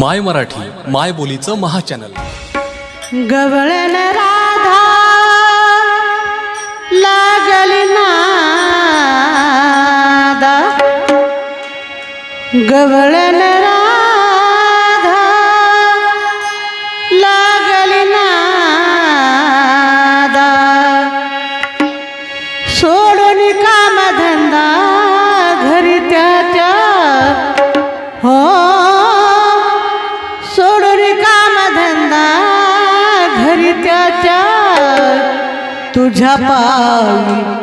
माय मराठी माय बोलीचं महाचॅनल. गवळण राधा लागली नादा. गवळण বুঝা পাই।